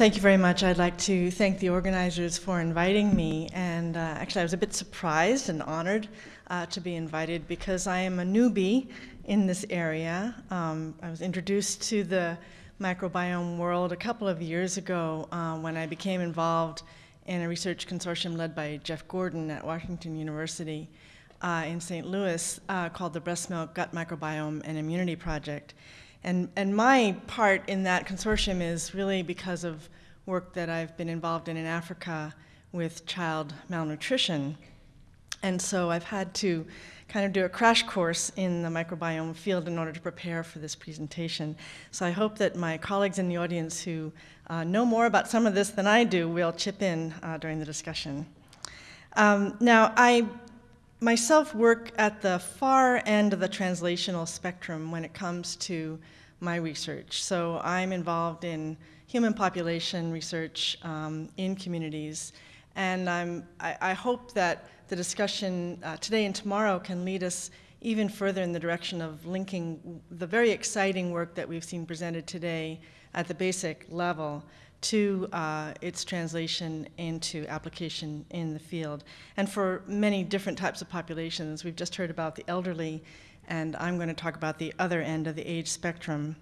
thank you very much. I'd like to thank the organizers for inviting me. And uh, actually, I was a bit surprised and honored uh, to be invited because I am a newbie in this area. Um, I was introduced to the microbiome world a couple of years ago uh, when I became involved in a research consortium led by Jeff Gordon at Washington University uh, in St. Louis uh, called the Breast Milk Gut Microbiome and Immunity Project. And, and my part in that consortium is really because of work that I've been involved in in Africa with child malnutrition. And so I've had to kind of do a crash course in the microbiome field in order to prepare for this presentation. So I hope that my colleagues in the audience who uh, know more about some of this than I do will chip in uh, during the discussion. Um, now, I myself work at the far end of the translational spectrum when it comes to my research. So I'm involved in human population research um, in communities, and I'm, I, I, hope that the discussion uh, today and tomorrow can lead us even further in the direction of linking the very exciting work that we've seen presented today at the basic level to uh, its translation into application in the field. And for many different types of populations, we've just heard about the elderly, and I'm going to talk about the other end of the age spectrum.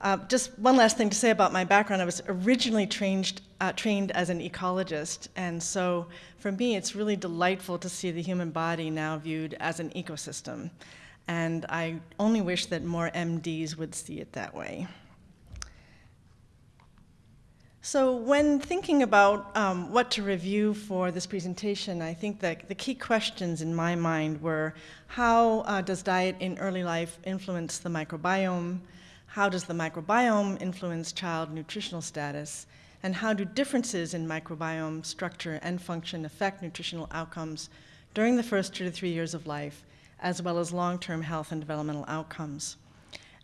Uh, just one last thing to say about my background. I was originally trained, uh, trained as an ecologist, and so for me it's really delightful to see the human body now viewed as an ecosystem. And I only wish that more MDs would see it that way. So when thinking about um, what to review for this presentation, I think that the key questions in my mind were, how uh, does diet in early life influence the microbiome? How does the microbiome influence child nutritional status? And how do differences in microbiome structure and function affect nutritional outcomes during the first two to three years of life, as well as long-term health and developmental outcomes?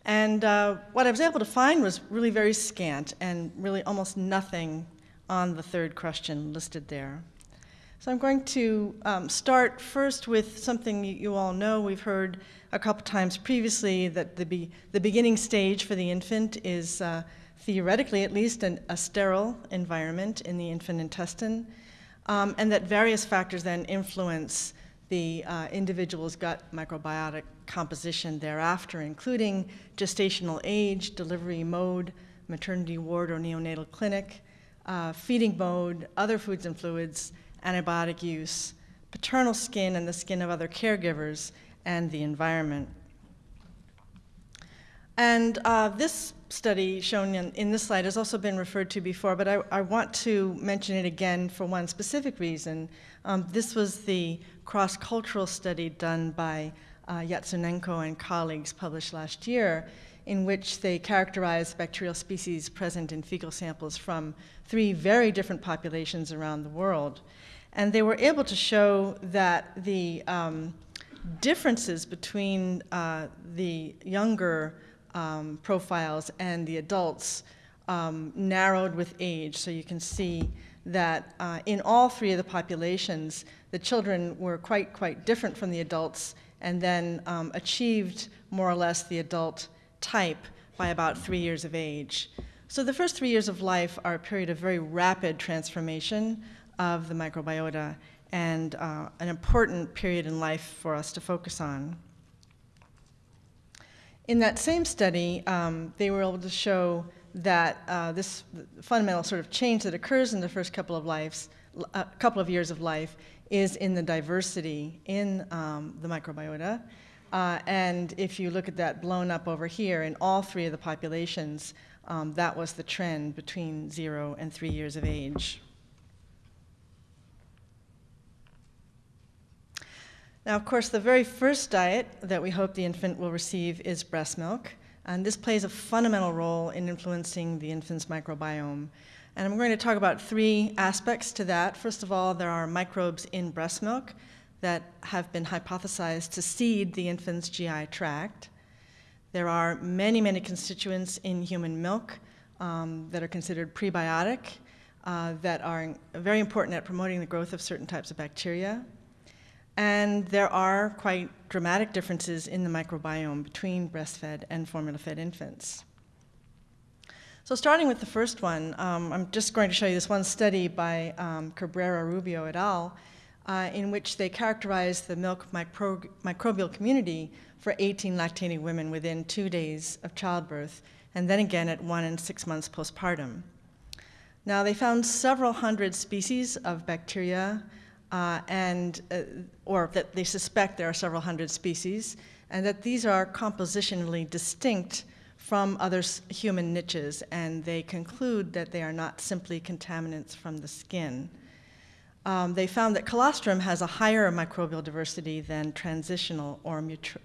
And uh, what I was able to find was really very scant and really almost nothing on the third question listed there. So I'm going to um, start first with something you all know. We've heard a couple times previously that the, be the beginning stage for the infant is uh, theoretically at least an, a sterile environment in the infant intestine, um, and that various factors then influence the uh, individual's gut microbiotic composition thereafter, including gestational age, delivery mode, maternity ward or neonatal clinic, uh, feeding mode, other foods and fluids, antibiotic use, paternal skin and the skin of other caregivers, and the environment. And uh, this study shown in, in, this slide has also been referred to before, but I, I want to mention it again for one specific reason. Um, this was the cross-cultural study done by uh, Yatsunenko and colleagues published last year in which they characterized bacterial species present in fecal samples from three very different populations around the world. And they were able to show that the um, differences between uh, the younger um, profiles and the adults um, narrowed with age. So you can see that uh, in all three of the populations, the children were quite, quite different from the adults and then um, achieved more or less the adult type by about three years of age. So the first three years of life are a period of very rapid transformation of the microbiota and uh, an important period in life for us to focus on. In that same study, um, they were able to show that uh, this fundamental sort of change that occurs in the first couple of lives, a uh, couple of years of life, is in the diversity in um, the microbiota. Uh, and if you look at that blown up over here, in all three of the populations, um, that was the trend between zero and three years of age. Now, of course, the very first diet that we hope the infant will receive is breast milk. And this plays a fundamental role in influencing the infant's microbiome. And I'm going to talk about three aspects to that. First of all, there are microbes in breast milk that have been hypothesized to seed the infant's GI tract. There are many, many constituents in human milk um, that are considered prebiotic, uh, that are very important at promoting the growth of certain types of bacteria. And there are quite dramatic differences in the microbiome between breastfed and formula-fed infants. So starting with the first one, um, I'm just going to show you this one study by um, Cabrera Rubio et al., uh, in which they characterized the milk micro microbial community for 18 lactating women within two days of childbirth, and then again at one and six months postpartum. Now, they found several hundred species of bacteria, uh, and, uh, or that they suspect there are several hundred species, and that these are compositionally distinct from other human niches, and they conclude that they are not simply contaminants from the skin. Um, they found that colostrum has a higher microbial diversity than transitional or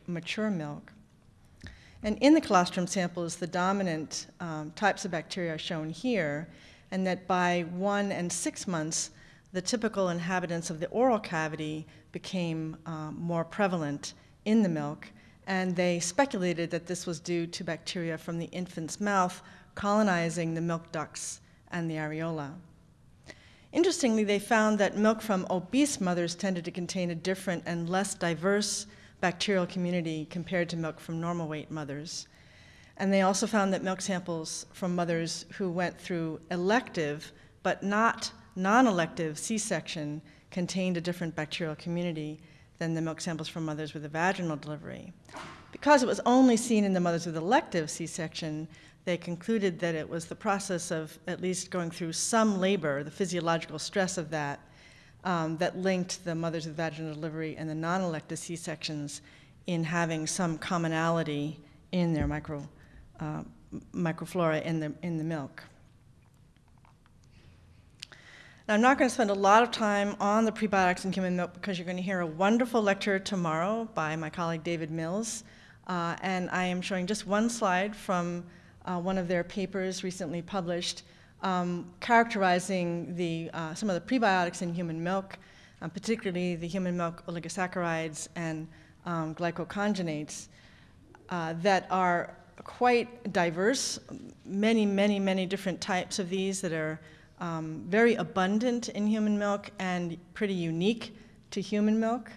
mature, milk. And in the colostrum samples, the dominant um, types of bacteria are shown here, and that by one and six months, the typical inhabitants of the oral cavity became um, more prevalent in the milk, and they speculated that this was due to bacteria from the infant's mouth colonizing the milk ducts and the areola. Interestingly, they found that milk from obese mothers tended to contain a different and less diverse bacterial community compared to milk from normal weight mothers. And they also found that milk samples from mothers who went through elective but not non-elective C-section contained a different bacterial community than the milk samples from mothers with a vaginal delivery. Because it was only seen in the mothers with elective C-section, they concluded that it was the process of at least going through some labor, the physiological stress of that, um, that linked the mothers with vaginal delivery and the non-elective C-sections in having some commonality in their micro, uh, microflora in the, in the milk. Now, I'm not going to spend a lot of time on the prebiotics in human milk because you're going to hear a wonderful lecture tomorrow by my colleague David Mills. Uh, and I am showing just one slide from uh, one of their papers recently published um, characterizing the, uh, some of the prebiotics in human milk, um, particularly the human milk oligosaccharides and um, glycoconjugates uh, that are quite diverse, many, many, many different types of these that are um, very abundant in human milk and pretty unique to human milk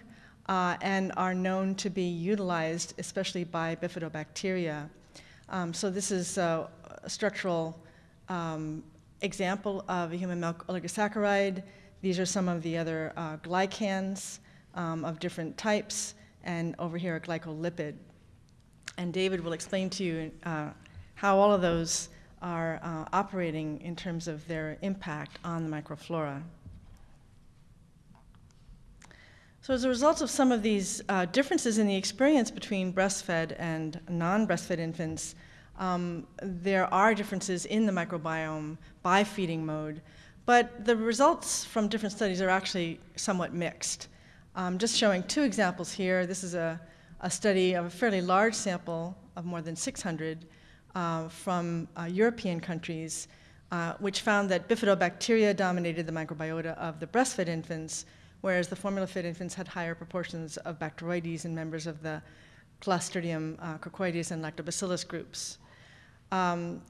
uh, and are known to be utilized especially by bifidobacteria. Um, so this is a, structural um, example of a human milk oligosaccharide. These are some of the other uh, glycans um, of different types, and over here a glycolipid. And David will explain to you uh, how all of those are uh, operating in terms of their impact on the microflora. So as a result of some of these uh, differences in the experience between breastfed and non-breastfed infants, um, there are differences in the microbiome by feeding mode, but the results from different studies are actually somewhat mixed. Um, just showing two examples here. This is a, a study of a fairly large sample of more than 600 uh, from uh, European countries, uh, which found that bifidobacteria dominated the microbiota of the breastfed infants, whereas the formula-fed infants had higher proportions of Bacteroides and members of the Clostridium uh, coccoides and Lactobacillus groups. Um,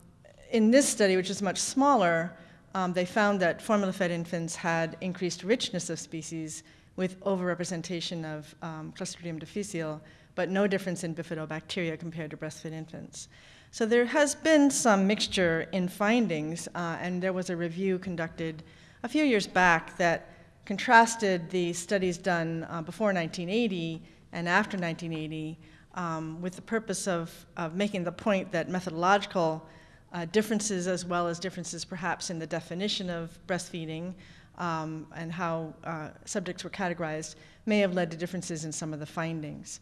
in this study, which is much smaller, um, they found that formula-fed infants had increased richness of species with overrepresentation of um, Clostridium difficile, but no difference in bifidobacteria compared to breastfed infants. So there has been some mixture in findings, uh, and there was a review conducted a few years back that contrasted the studies done uh, before 1980 and after 1980 um, with the purpose of, of, making the point that methodological uh, differences as well as differences perhaps in the definition of breastfeeding um, and how uh, subjects were categorized may have led to differences in some of the findings.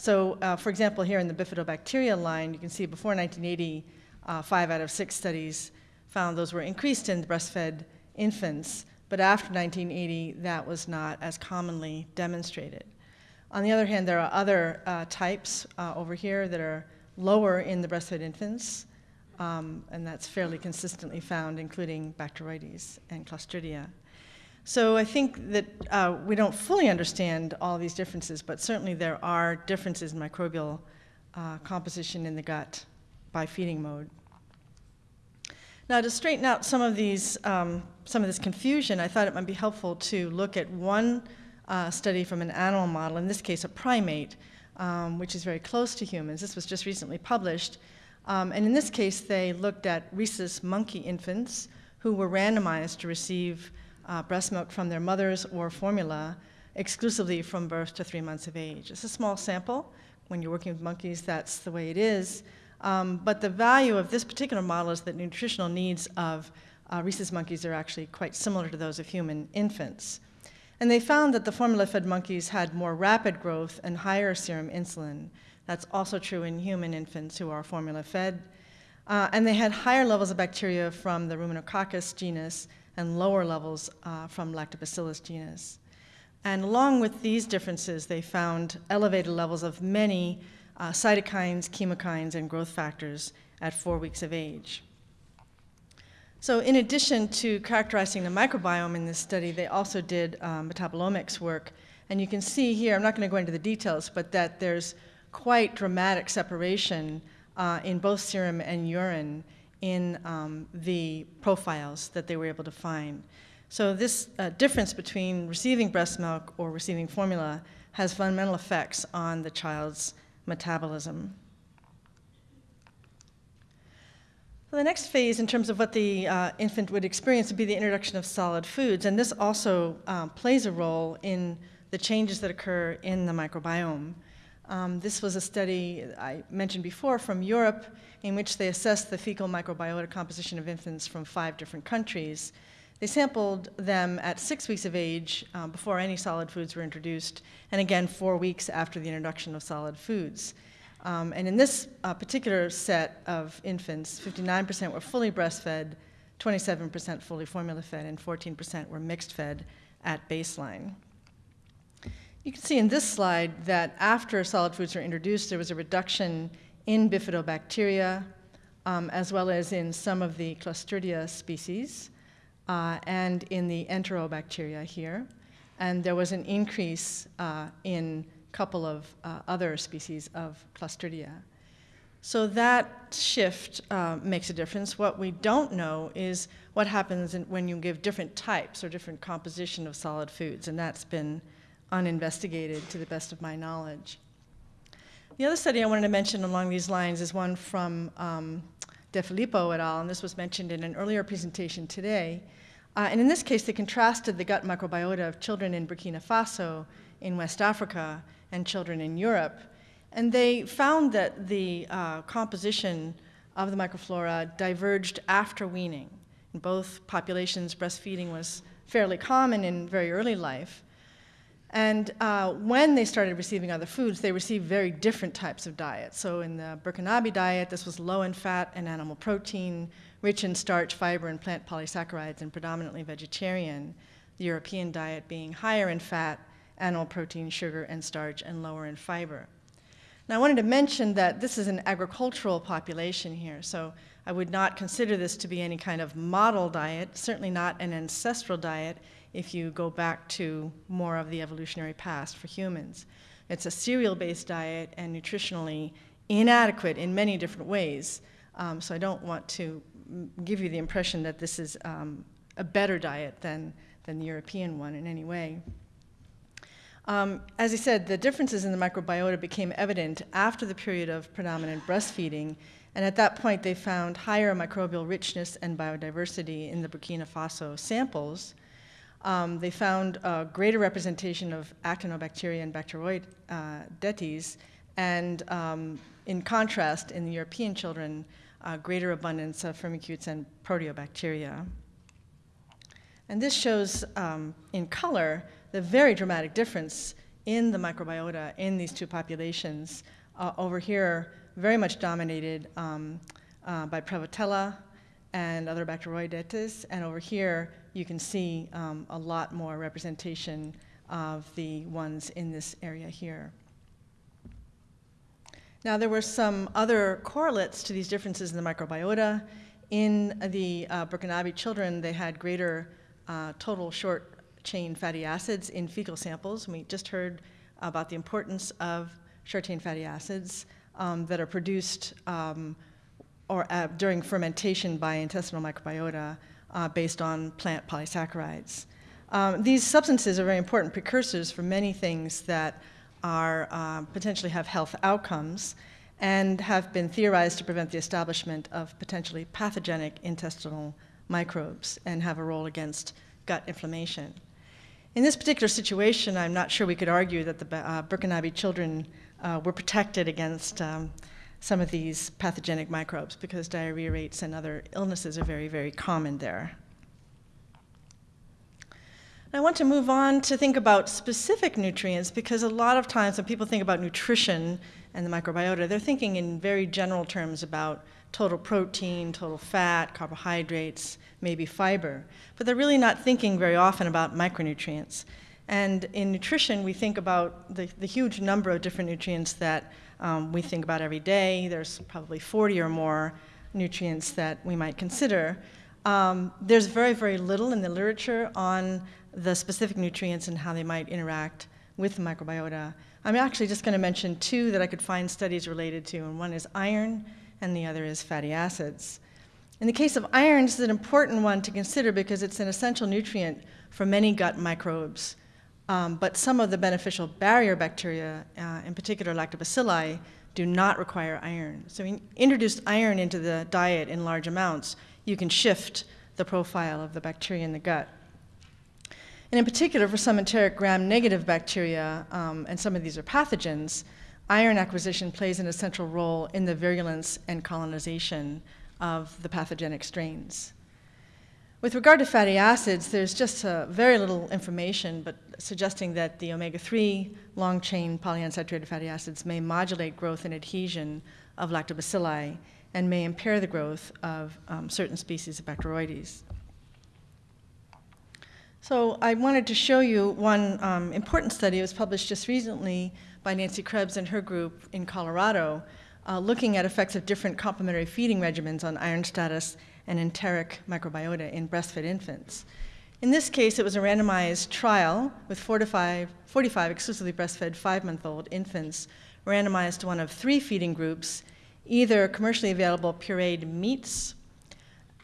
So uh, for example, here in the bifidobacteria line, you can see before 1980, uh, five out of six studies found those were increased in breastfed infants, but after 1980, that was not as commonly demonstrated. On the other hand, there are other uh, types uh, over here that are lower in the breastfed infants, um, and that's fairly consistently found, including Bacteroides and Clostridia. So I think that uh, we don't fully understand all these differences, but certainly there are differences in microbial uh, composition in the gut by feeding mode. Now to straighten out some of these, um, some of this confusion, I thought it might be helpful to look at one uh, study from an animal model, in this case a primate, um, which is very close to humans. This was just recently published, Um, and in this case, they looked at rhesus monkey infants who were randomized to receive uh, breast milk from their mothers or formula exclusively from birth to three months of age. It's a small sample. When you're working with monkeys, that's the way it is. Um, but the value of this particular model is that nutritional needs of uh, rhesus monkeys are actually quite similar to those of human infants. And they found that the formula fed monkeys had more rapid growth and higher serum insulin. That's also true in human infants who are formula fed. Uh, and they had higher levels of bacteria from the Ruminococcus genus and lower levels uh, from Lactobacillus genus. And along with these differences, they found elevated levels of many uh, cytokines, chemokines, and growth factors at four weeks of age. So in addition to characterizing the microbiome in this study, they also did um, metabolomics work. And you can see here, I'm not going to go into the details, but that there's quite dramatic separation uh, in both serum and urine in um, the profiles that they were able to find. So this uh, difference between receiving breast milk or receiving formula has fundamental effects on the child's metabolism. So the next phase in terms of what the uh, infant would experience would be the introduction of solid foods, and this also um, plays a role in the changes that occur in the microbiome. Um, this was a study I mentioned before from Europe in which they assessed the fecal microbiota composition of infants from five different countries. They sampled them at six weeks of age uh, before any solid foods were introduced, and again four weeks after the introduction of solid foods. Um, and in this uh, particular set of infants, 59% were fully breastfed, 27% fully formula fed, and 14% were mixed fed at baseline. You can see in this slide that after solid foods were introduced, there was a reduction in bifidobacteria, um, as well as in some of the Clostridia species, uh, and in the enterobacteria here. And there was an increase uh, in a couple of uh, other species of Clostridia. So that shift uh, makes a difference. What we don't know is what happens in, when you give different types or different composition of solid foods, and that's been uninvestigated to the best of my knowledge. The other study I wanted to mention along these lines is one from um, De Filippo et al., and this was mentioned in an earlier presentation today. Uh, and in this case, they contrasted the gut microbiota of children in Burkina Faso in West Africa and children in Europe. And they found that the uh, composition of the microflora diverged after weaning. In both populations, breastfeeding was fairly common in very early life. And uh, when they started receiving other foods, they received very different types of diets. So in the Burkinabe diet, this was low in fat and animal protein, rich in starch, fiber, and plant polysaccharides, and predominantly vegetarian. The European diet being higher in fat, animal protein, sugar, and starch, and lower in fiber. Now, I wanted to mention that this is an agricultural population here, so I would not consider this to be any kind of model diet, certainly not an ancestral diet if you go back to more of the evolutionary past for humans. It's a cereal based diet and nutritionally inadequate in many different ways. Um, so I don't want to give you the impression that this is um, a better diet than, than the European one in any way. Um, as I said, the differences in the microbiota became evident after the period of predominant breastfeeding, and at that point they found higher microbial richness and biodiversity in the Burkina Faso samples. Um, they found a greater representation of actinobacteria and bacteroidetes, uh, and um, in contrast, in the European children, uh, greater abundance of firmicutes and proteobacteria. And this shows um, in color the very dramatic difference in the microbiota in these two populations. Uh, over here, very much dominated um, uh, by Prevotella and other Bacteroidetes, and over here you can see um, a lot more representation of the ones in this area here. Now, there were some other correlates to these differences in the microbiota. In the uh, Burkinabe children, they had greater uh, total short chain fatty acids in fecal samples. We just heard about the importance of short chain fatty acids um, that are produced um, or uh, during fermentation by intestinal microbiota uh, based on plant polysaccharides. Um, these substances are very important precursors for many things that are uh, potentially have health outcomes. and have been theorized to prevent the establishment of potentially pathogenic intestinal microbes and have a role against gut inflammation. In this particular situation, I'm not sure we could argue that the uh, children uh, were protected against um, some of these pathogenic microbes because diarrhea rates and other illnesses are very, very common there. I want to move on to think about specific nutrients because a lot of times when people think about nutrition and the microbiota, they're thinking in very general terms about total protein, total fat, carbohydrates, maybe fiber. But they're really not thinking very often about micronutrients. And in nutrition, we think about the, the huge number of different nutrients that um, we think about every day. There's probably 40 or more nutrients that we might consider. Um, there's very, very little in the literature on the specific nutrients and how they might interact with the microbiota. I'm actually just going to mention two that I could find studies related to, and one is iron and the other is fatty acids. In the case of iron, is an important one to consider because it's an essential nutrient for many gut microbes. Um, but some of the beneficial barrier bacteria, uh, in particular lactobacilli, do not require iron. So, we introduced iron into the diet in large amounts, you can shift the profile of the bacteria in the gut. And in particular, for some enteric gram negative bacteria, um, and some of these are pathogens, iron acquisition plays an essential role in the virulence and colonization of the pathogenic strains. With regard to fatty acids, there's just uh, very little information, but suggesting that the omega 3 long chain polyunsaturated fatty acids may modulate growth and adhesion of lactobacilli and may impair the growth of um, certain species of Bacteroides. So I wanted to show you one um, important study. It was published just recently by Nancy Krebs and her group in Colorado, uh, looking at effects of different complementary feeding regimens on iron status and enteric microbiota in breastfed infants. In this case, it was a randomized trial with 45, 45 exclusively breastfed five-month-old infants randomized to one of three feeding groups, either commercially available pureed meats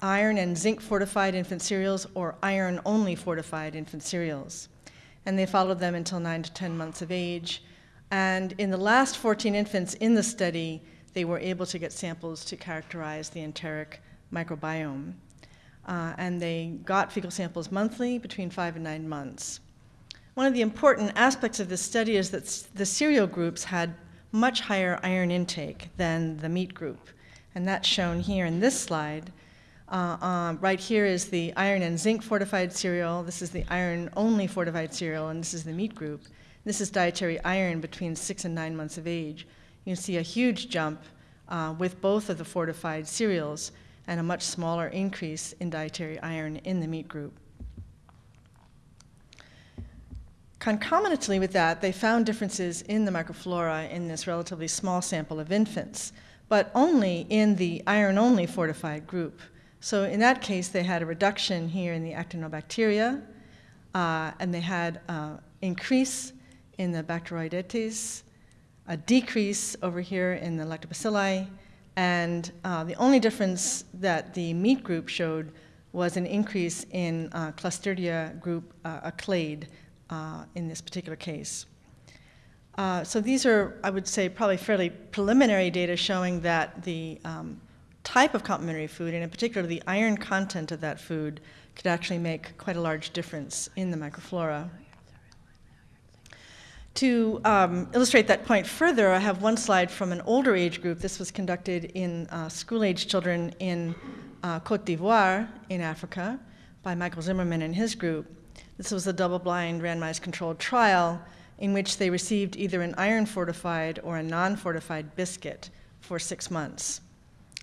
iron and zinc fortified infant cereals or iron only fortified infant cereals. And they followed them until 9 to 10 months of age. And in the last 14 infants in the study, they were able to get samples to characterize the enteric microbiome. Uh, and they got fecal samples monthly between five and nine months. One of the important aspects of this study is that the cereal groups had much higher iron intake than the meat group. And that's shown here in this slide. Uh, um, right here is the iron and zinc fortified cereal. This is the iron only fortified cereal, and this is the meat group. This is dietary iron between six and nine months of age. You can see a huge jump uh, with both of the fortified cereals and a much smaller increase in dietary iron in the meat group. Concomitantly with that, they found differences in the microflora in this relatively small sample of infants, but only in the iron only fortified group. So in that case, they had a reduction here in the actinobacteria, uh, and they had an uh, increase in the Bacteroidetes, a decrease over here in the lactobacilli, and uh, the only difference that the meat group showed was an increase in uh, Clostridia group, uh, a clade, uh, in this particular case. Uh, so these are, I would say, probably fairly preliminary data showing that the um, type of complementary food, and in particular the iron content of that food, could actually make quite a large difference in the microflora. To um, illustrate that point further, I have one slide from an older age group. This was conducted in uh, school-age children in uh, Cote d'Ivoire in Africa by Michael Zimmermann and his group. This was a double-blind randomized controlled trial in which they received either an iron-fortified or a non-fortified biscuit for six months.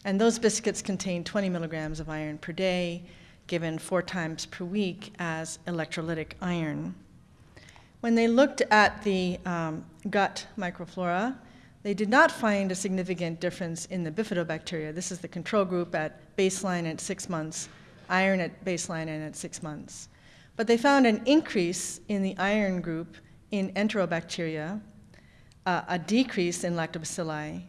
And those biscuits contained 20 milligrams of iron per day, given four times per week as electrolytic iron. When they looked at the um, gut microflora, they did not find a significant difference in the bifidobacteria. This is the control group at baseline at six months, iron at baseline and at six months. But they found an increase in the iron group in enterobacteria, uh, a decrease in lactobacilli,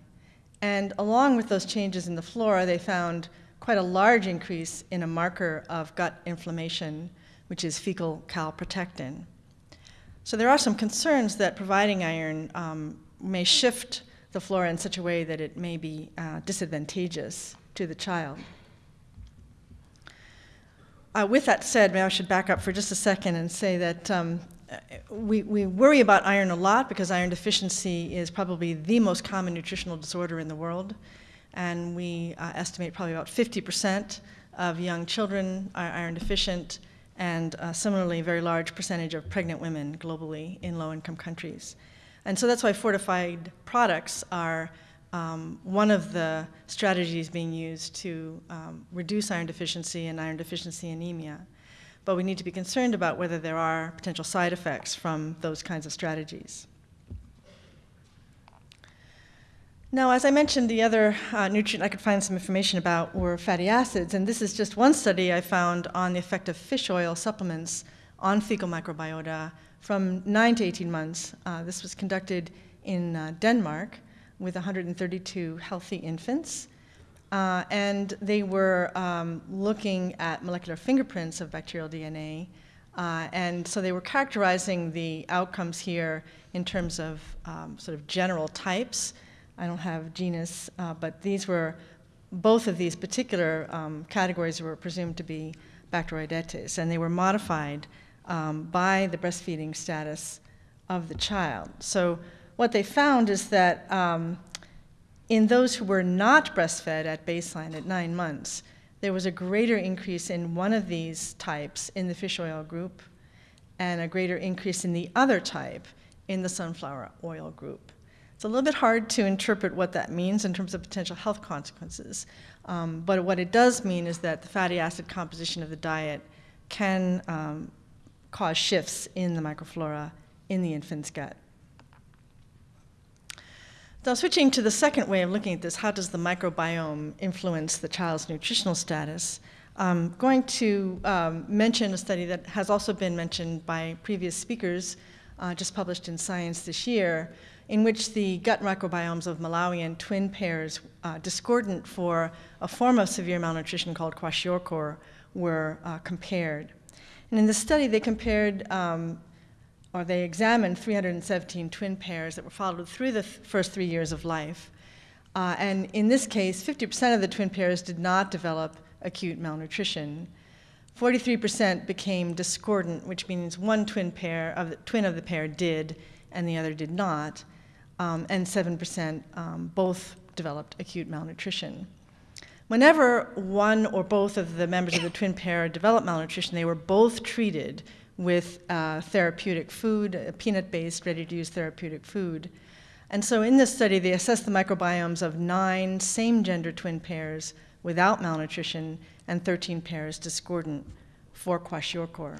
and along with those changes in the flora, they found quite a large increase in a marker of gut inflammation, which is fecal calprotectin. So there are some concerns that providing iron um, may shift the flora in such a way that it may be uh, disadvantageous to the child. Uh, with that said, maybe I should back up for just a second and say that um, we, we worry about iron a lot because iron deficiency is probably the most common nutritional disorder in the world. And we uh, estimate probably about 50% of young children are iron deficient, and uh, similarly, a very large percentage of pregnant women globally in low income countries. And so that's why fortified products are um, one of the strategies being used to um, reduce iron deficiency and iron deficiency anemia. But we need to be concerned about whether there are potential side effects from those kinds of strategies. Now, as I mentioned, the other uh, nutrient I could find some information about were fatty acids, and this is just one study I found on the effect of fish oil supplements on fecal microbiota from 9 to 18 months. Uh, this was conducted in uh, Denmark with 132 healthy infants. Uh, and they were um, looking at molecular fingerprints of bacterial DNA. Uh, and so they were characterizing the outcomes here in terms of um, sort of general types. I don't have genus, uh, but these were, both of these particular um, categories were presumed to be Bacteroidetes, and they were modified um, by the breastfeeding status of the child. So what they found is that um, in those who were not breastfed at baseline at nine months, there was a greater increase in one of these types in the fish oil group and a greater increase in the other type in the sunflower oil group. It's a little bit hard to interpret what that means in terms of potential health consequences, um, but what it does mean is that the fatty acid composition of the diet can um, cause shifts in the microflora in the infant's gut. Now, switching to the second way of looking at this, how does the microbiome influence the child's nutritional status? I'm going to um, mention a study that has also been mentioned by previous speakers, uh, just published in Science this year, in which the gut microbiomes of Malawian twin pairs, uh, discordant for a form of severe malnutrition called kwashiorkor, were uh, compared. And in the study, they compared um, or they examined 317 twin pairs that were followed through the th first three years of life. Uh, and in this case, 50% of the twin pairs did not develop acute malnutrition. 43% became discordant, which means one twin pair of the twin of the pair did and the other did not. Um, and 7% um, both developed acute malnutrition. Whenever one or both of the members of the twin pair developed malnutrition, they were both treated with uh, therapeutic food, peanut-based, ready-to-use therapeutic food. And so in this study, they assessed the microbiomes of nine same-gender twin pairs without malnutrition and 13 pairs discordant for kwashiorkor.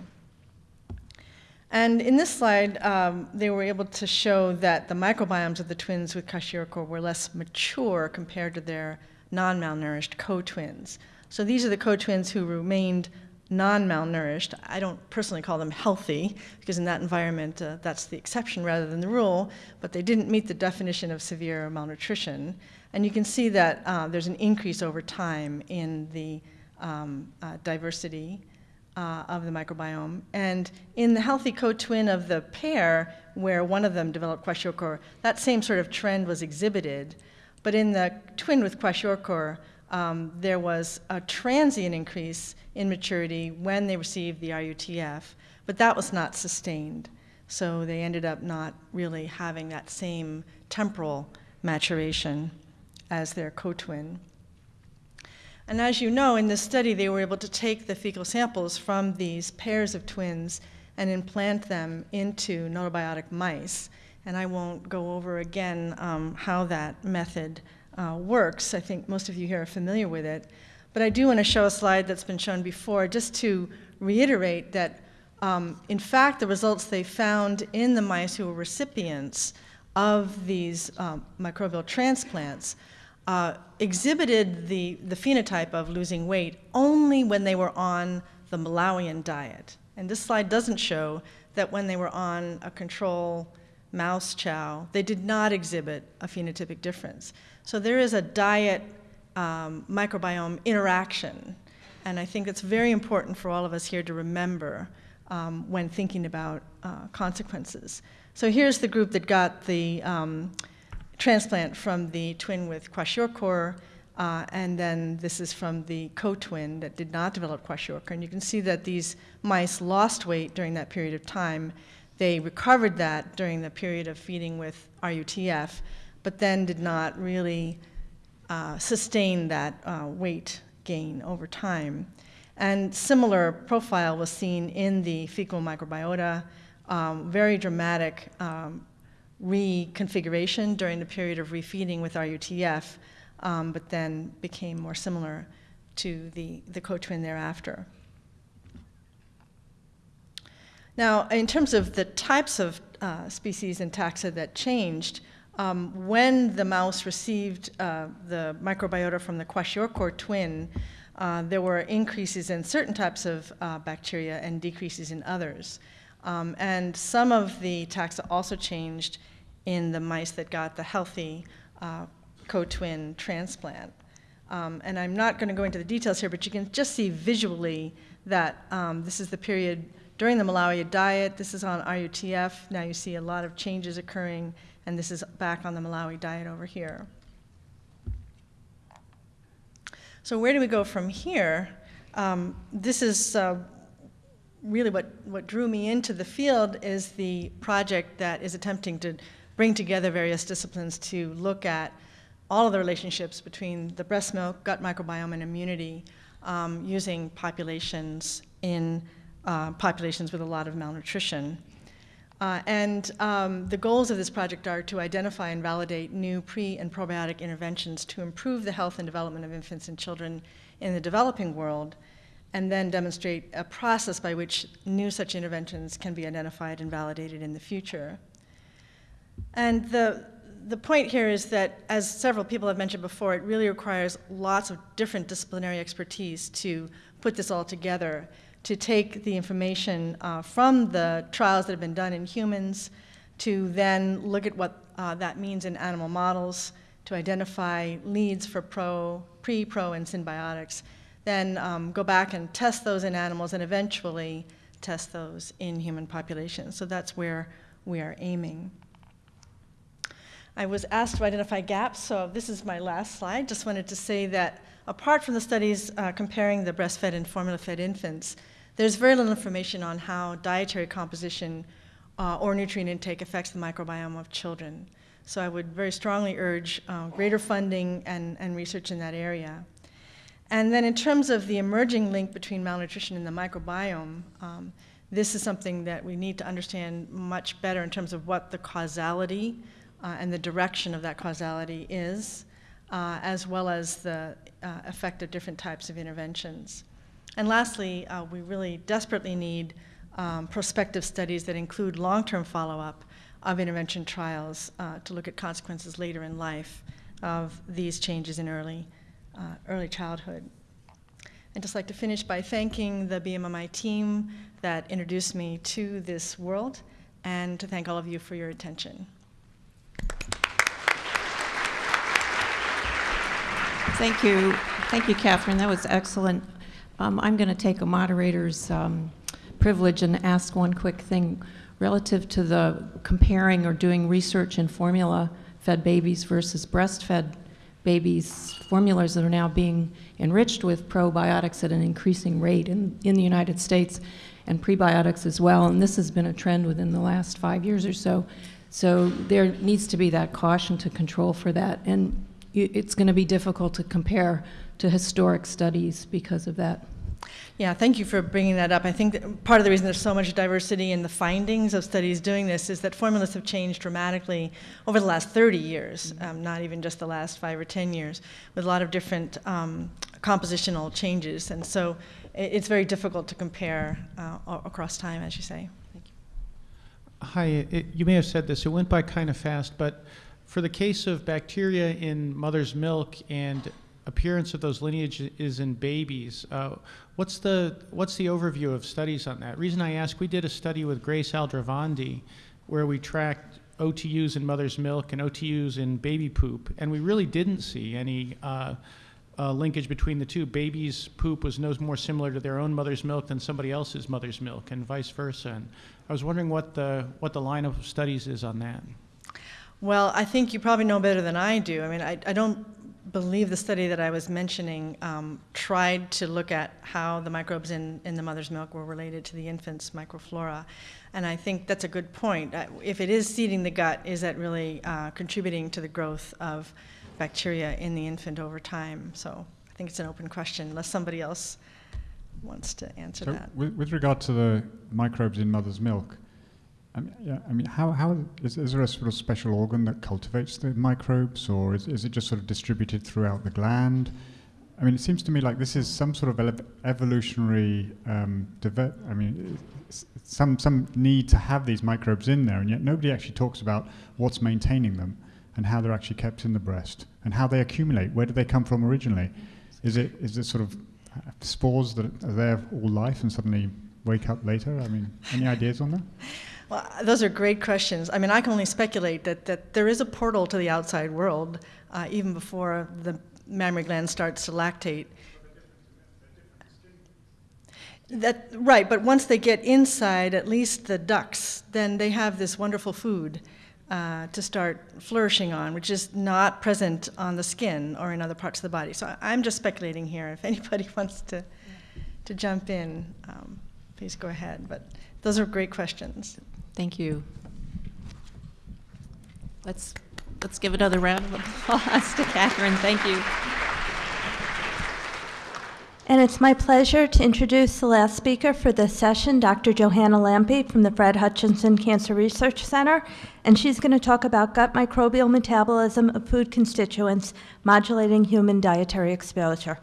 And in this slide, um, they were able to show that the microbiomes of the twins with kwashiorkor were less mature compared to their non-malnourished co-twins. So these are the co-twins who remained non-malnourished. I don't personally call them healthy, because in that environment, uh, that's the exception rather than the rule, but they didn't meet the definition of severe malnutrition. And you can see that uh, there's an increase over time in the um, uh, diversity uh, of the microbiome. And in the healthy co-twin of the pair, where one of them developed kwashiorkor, that same sort of trend was exhibited. But in the twin with kwashiorkor, um, there was a transient increase in maturity when they received the RUTF, but that was not sustained. So they ended up not really having that same temporal maturation as their co-twin. And as you know, in this study, they were able to take the fecal samples from these pairs of twins and implant them into gnotobiotic mice. And I won't go over again um, how that method uh, works. I think most of you here are familiar with it. But I do want to show a slide that's been shown before just to reiterate that, um, in fact, the results they found in the mice who were recipients of these um, microbial transplants uh, exhibited the, the phenotype of losing weight only when they were on the Malawian diet. And this slide doesn't show that when they were on a control mouse chow, they did not exhibit a phenotypic difference. So there is a diet um, microbiome interaction, and I think it's very important for all of us here to remember um, when thinking about uh, consequences. So here's the group that got the um, transplant from the twin with kwashiorkor, uh, and then this is from the co-twin that did not develop kwashiorkor. And you can see that these mice lost weight during that period of time. They recovered that during the period of feeding with RUTF, but then did not really uh, sustain that uh, weight gain over time. And similar profile was seen in the fecal microbiota, um, very dramatic um, reconfiguration during the period of refeeding with RUTF, um, but then became more similar to the, the co-twin thereafter. Now, in terms of the types of uh, species and taxa that changed, um, when the mouse received uh, the microbiota from the kwashiorkor twin, uh, there were increases in certain types of uh, bacteria and decreases in others. Um, and some of the taxa also changed in the mice that got the healthy uh, co-twin transplant. Um, and I'm not going to go into the details here, but you can just see visually that um, this is the period during the Malawi diet. This is on RUTF. Now you see a lot of changes occurring, and this is back on the Malawi diet over here. So where do we go from here? Um, this is uh, really what, what drew me into the field is the project that is attempting to bring together various disciplines to look at all of the relationships between the breast milk, gut microbiome, and immunity um, using populations in uh, populations with a lot of malnutrition. Uh, and um, the goals of this project are to identify and validate new pre and probiotic interventions to improve the health and development of infants and children in the developing world, and then demonstrate a process by which new such interventions can be identified and validated in the future. And the, the point here is that, as several people have mentioned before, it really requires lots of different disciplinary expertise to put this all together to take the information uh, from the trials that have been done in humans to then look at what uh, that means in animal models, to identify leads for pro, pre, pro, and synbiotics, then um, go back and test those in animals and eventually test those in human populations. So that's where we are aiming. I was asked to identify gaps, so this is my last slide. Just wanted to say that apart from the studies uh, comparing the breastfed and formula-fed infants, there's very little information on how dietary composition uh, or nutrient intake affects the microbiome of children. So I would very strongly urge uh, greater funding and, and research in that area. And then in terms of the emerging link between malnutrition and the microbiome, um, this is something that we need to understand much better in terms of what the causality uh, and the direction of that causality is, uh, as well as the uh, effect of different types of interventions. And lastly, uh, we really desperately need um, prospective studies that include long-term follow-up of intervention trials uh, to look at consequences later in life of these changes in early, uh, early childhood. I'd just like to finish by thanking the BMMI team that introduced me to this world and to thank all of you for your attention. Thank you. Thank you, Catherine. That was excellent. Um, I'm going to take a moderator's um, privilege and ask one quick thing relative to the comparing or doing research in formula-fed babies versus breastfed babies. Formulas that are now being enriched with probiotics at an increasing rate in, in the United States and prebiotics as well. And this has been a trend within the last five years or so. So there needs to be that caution to control for that. And it's going to be difficult to compare to historic studies because of that. Yeah, thank you for bringing that up. I think part of the reason there's so much diversity in the findings of studies doing this is that formulas have changed dramatically over the last 30 years, mm-hmm. um, not even just the last five or 10 years, with a lot of different um, compositional changes. And so it's very difficult to compare uh, across time, as you say. Thank you. Hi, it, you may have said this, it went by kind of fast, but for the case of bacteria in mother's milk and appearance of those lineages is in babies. Uh, what's the what's the overview of studies on that? Reason I ask, we did a study with Grace Aldrovandi where we tracked OTUs in mother's milk and OTUs in baby poop, and we really didn't see any uh, uh, linkage between the two. Babies' poop was no more similar to their own mother's milk than somebody else's mother's milk, and vice versa. And I was wondering what the what the line of studies is on that. Well, I think you probably know better than I do. I mean, I, I don't believe the study that I was mentioning um, tried to look at how the microbes in, in the mother's milk were related to the infant's microflora. And I think that's a good point. Uh, If it is seeding the gut, is that really uh, contributing to the growth of bacteria in the infant over time? So I think it's an open question, unless somebody else wants to answer So that. with, with regard to the microbes in mother's milk, I mean, yeah, I mean, how, how is, is there a sort of special organ that cultivates the microbes, or is, is it just sort of distributed throughout the gland? I mean, it seems to me like this is some sort of evolutionary um, I mean, some some need to have these microbes in there, and yet nobody actually talks about what's maintaining them and how they're actually kept in the breast and how they accumulate. Where do they come from originally? Is it is it sort of uh, spores that are there all life and suddenly wake up later? I mean, any ideas on that? Well, those are great questions. I mean, I can only speculate that, that there is a portal to the outside world uh, even before the mammary gland starts to lactate. That, right, but once they get inside, at least the ducts, then they have this wonderful food uh, to start flourishing on, which is not present on the skin or in other parts of the body. So I'm just speculating here. If anybody wants to, to jump in, um, please go ahead. But those are great questions. Thank you. Let's, let's give another round of applause to Catherine. Thank you. And it's my pleasure to introduce the last speaker for this session, Dr. Johanna Lampe from the Fred Hutchinson Cancer Research Center. And she's going to talk about gut microbial metabolism of food constituents modulating human dietary exposure.